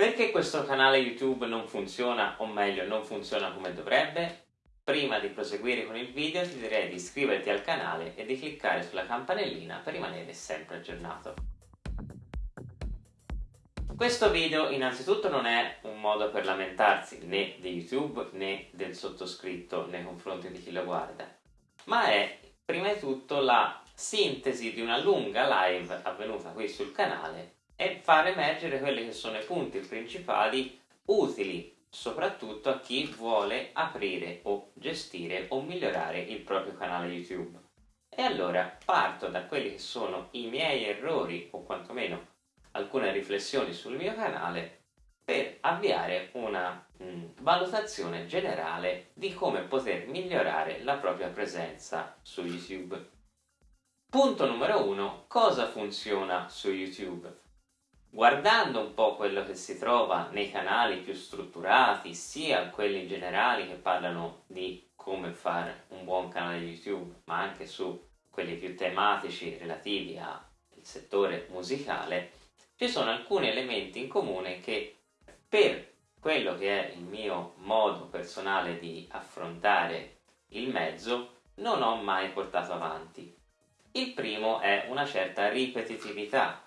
Perché questo canale YouTube non funziona, o meglio, non funziona come dovrebbe? Prima di proseguire con il video ti direi di iscriverti al canale e di cliccare sulla campanellina per rimanere sempre aggiornato. Questo video innanzitutto non è un modo per lamentarsi né di YouTube né del sottoscritto nei confronti di chi lo guarda, ma è prima di tutto la sintesi di una lunga live avvenuta qui sul canale e far emergere quelli che sono i punti principali utili soprattutto a chi vuole aprire o gestire o migliorare il proprio canale YouTube. E allora parto da quelli che sono i miei errori o quantomeno alcune riflessioni sul mio canale per avviare una mh, mm, valutazione generale di come poter migliorare la propria presenza su YouTube. Punto numero uno, cosa funziona su YouTube? Guardando un po' quello che si trova nei canali più strutturati, sia quelli generali che parlano di come fare un buon canale YouTube, ma anche su quelli più tematici relativi al settore musicale, ci sono alcuni elementi in comune che per quello che è il mio modo personale di affrontare il mezzo non ho mai portato avanti. Il primo è una certa ripetitività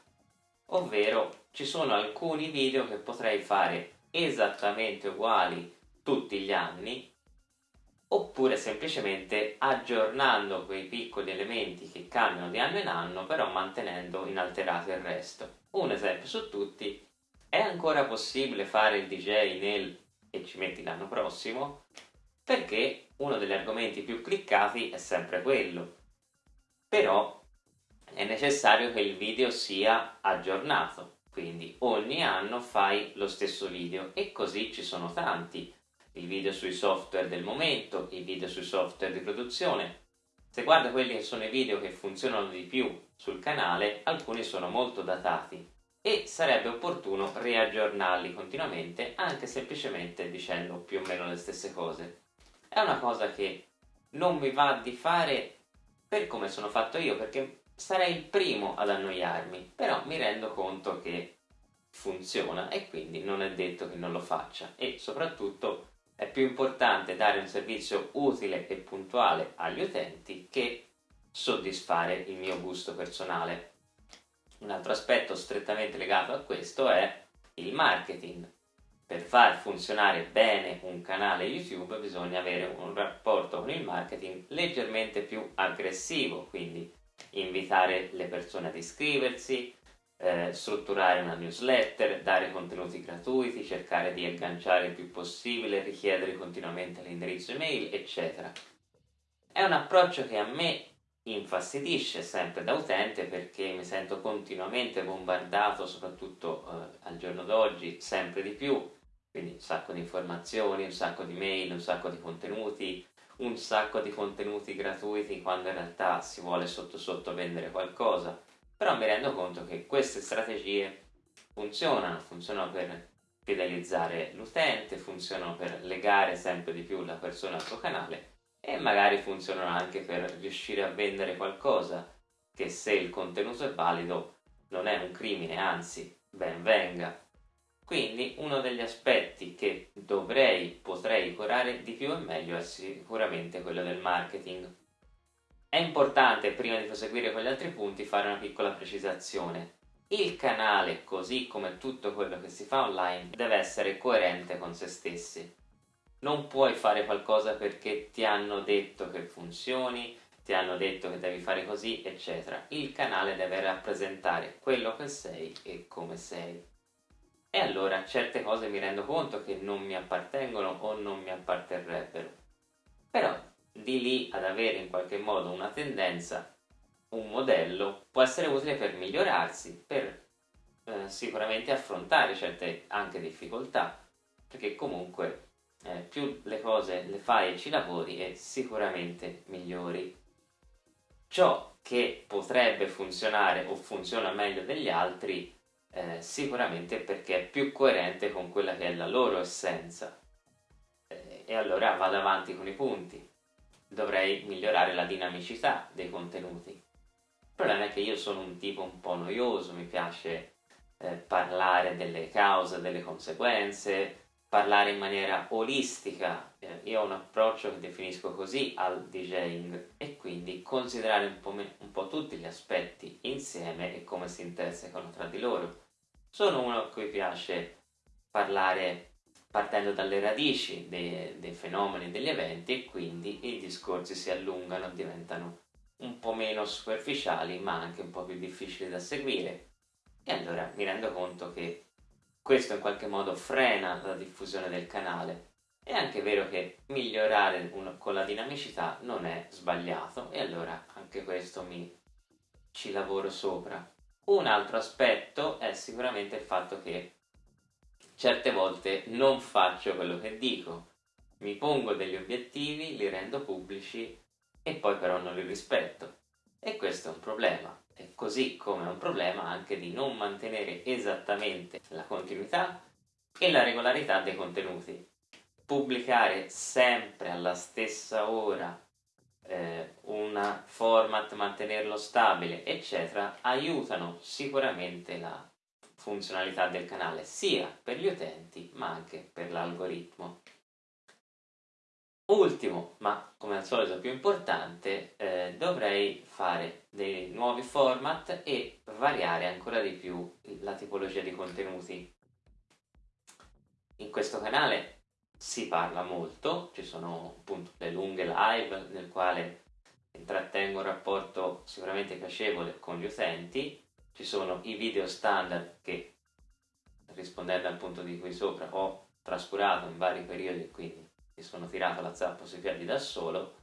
ovvero ci sono alcuni video che potrei fare esattamente uguali tutti gli anni oppure semplicemente aggiornando quei piccoli elementi che cambiano di anno in anno però mantenendo inalterato il resto. Un esempio su tutti, è ancora possibile fare il DJ nel e ci metti l'anno prossimo? Perché uno degli argomenti più cliccati è sempre quello. Però è necessario che il video sia aggiornato, quindi ogni anno fai lo stesso video e così ci sono tanti, i video sui software del momento, i video sui software di produzione. Se guarda quelli che sono i video che funzionano di più sul canale, alcuni sono molto datati e sarebbe opportuno riaggiornarli continuamente anche semplicemente dicendo più o meno le stesse cose. È una cosa che non mi va di fare per come sono fatto io perché sarei il primo ad annoiarmi, però mi rendo conto che funziona e quindi non è detto che non lo faccia e soprattutto è più importante dare un servizio utile e puntuale agli utenti che soddisfare il mio gusto personale. Un altro aspetto strettamente legato a questo è il marketing. Per far funzionare bene un canale YouTube bisogna avere un rapporto con il marketing leggermente più aggressivo, quindi invitare le persone ad iscriversi, eh, strutturare una newsletter, dare contenuti gratuiti, cercare di agganciare il più possibile, richiedere continuamente l'indirizzo email, eccetera. È un approccio che a me infastidisce sempre da utente perché mi sento continuamente bombardato, soprattutto eh, al giorno d'oggi, sempre di più, quindi un sacco di informazioni, un sacco di mail, un sacco di contenuti, un sacco di contenuti gratuiti quando in realtà si vuole sotto sotto vendere qualcosa, però mi rendo conto che queste strategie funzionano, funzionano per fidelizzare l'utente, funzionano per legare sempre di più la persona al tuo canale e magari funzionano anche per riuscire a vendere qualcosa che se il contenuto è valido non è un crimine, anzi ben venga. Quindi uno degli aspetti che dovrei, potrei curare di più e meglio è sicuramente quello del marketing. È importante, prima di proseguire con gli altri punti, fare una piccola precisazione. Il canale, così come tutto quello che si fa online, deve essere coerente con se stessi. Non puoi fare qualcosa perché ti hanno detto che funzioni, ti hanno detto che devi fare così, eccetera. Il canale deve rappresentare quello che sei e come sei e allora certe cose mi rendo conto che non mi appartengono o non mi apparterrebbero. Però di lì ad avere in qualche modo una tendenza, un modello, può essere utile per migliorarsi, per eh, sicuramente affrontare certe anche difficoltà, perché comunque eh, più le cose le fai e ci lavori e sicuramente migliori. Ciò che potrebbe funzionare o funziona meglio degli altri eh, sicuramente perché è più coerente con quella che è la loro essenza. Eh, e allora vado avanti con i punti. Dovrei migliorare la dinamicità dei contenuti. Il problema è che io sono un tipo un po' noioso, mi piace eh, parlare delle cause, delle conseguenze, parlare in maniera olistica. Eh, io ho un approccio che definisco così al DJing e quindi considerare un po', un po', tutti gli aspetti insieme e come si intersecano tra di loro. Sono uno a cui piace parlare partendo dalle radici dei, dei fenomeni, degli eventi e quindi i discorsi si allungano, diventano un po' meno superficiali ma anche un po' più difficili da seguire e allora mi rendo conto che questo in qualche modo frena la diffusione del canale. È anche vero che migliorare un, con la dinamicità non è sbagliato e allora anche questo mi ci lavoro sopra. Un altro aspetto è sicuramente il fatto che certe volte non faccio quello che dico. Mi pongo degli obiettivi, li rendo pubblici e poi però non li rispetto. E questo è un problema. E così come è un problema anche di non mantenere esattamente la continuità e la regolarità dei contenuti. Pubblicare sempre alla stessa ora eh, un format, mantenerlo stabile, eccetera, aiutano sicuramente la funzionalità del canale sia per gli utenti ma anche per l'algoritmo. Ultimo, ma come al solito più importante, eh, dovrei fare dei nuovi format e variare ancora di più la tipologia di contenuti. In questo canale si parla molto, ci sono appunto le lunghe live nel quale intrattengo un rapporto sicuramente piacevole con gli utenti, ci sono i video standard che rispondendo al punto di cui sopra ho trascurato in vari periodi quindi mi sono tirato la zappa sui piedi da solo,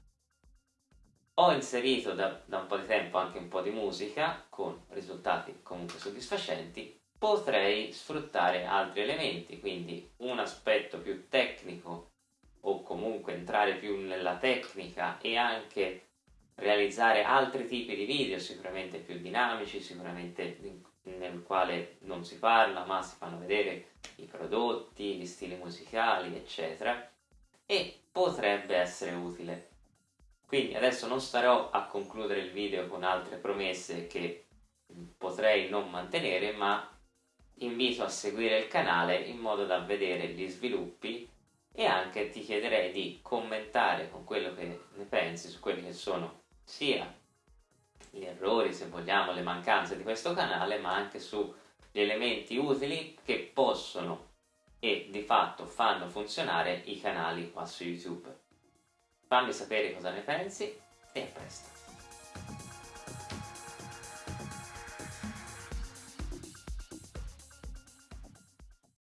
ho inserito da, da un po' di tempo anche un po' di musica con risultati comunque soddisfacenti, potrei sfruttare altri elementi, quindi un aspetto più tecnico o comunque entrare più nella tecnica e anche realizzare altri tipi di video sicuramente più dinamici, sicuramente nel quale non si parla ma si fanno vedere i prodotti, gli stili musicali eccetera e potrebbe essere utile. Quindi adesso non starò a concludere il video con altre promesse che potrei non mantenere, ma invito a seguire il canale in modo da vedere gli sviluppi e anche ti chiederei di commentare con quello che ne pensi su quelli che sono sia gli errori, se vogliamo, le mancanze di questo canale, ma anche sugli elementi utili che possono e di fatto fanno funzionare i canali qua su YouTube. Fammi sapere cosa ne pensi e a presto!